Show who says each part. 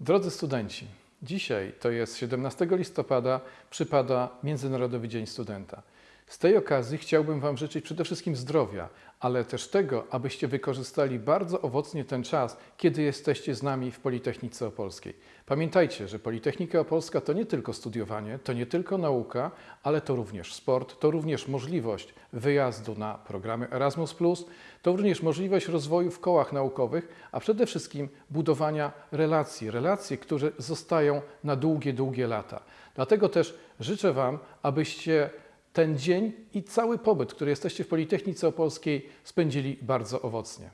Speaker 1: Drodzy studenci, dzisiaj to jest 17 listopada, przypada Międzynarodowy Dzień Studenta. Z tej okazji chciałbym Wam życzyć przede wszystkim zdrowia, ale też tego, abyście wykorzystali bardzo owocnie ten czas, kiedy jesteście z nami w Politechnice Opolskiej. Pamiętajcie, że Politechnika Opolska to nie tylko studiowanie, to nie tylko nauka, ale to również sport, to również możliwość wyjazdu na programy Erasmus, to również możliwość rozwoju w kołach naukowych, a przede wszystkim budowania relacji, relacji, które zostają na długie, długie lata. Dlatego też życzę Wam, abyście ten dzień i cały pobyt, który jesteście w Politechnice Opolskiej, spędzili bardzo owocnie.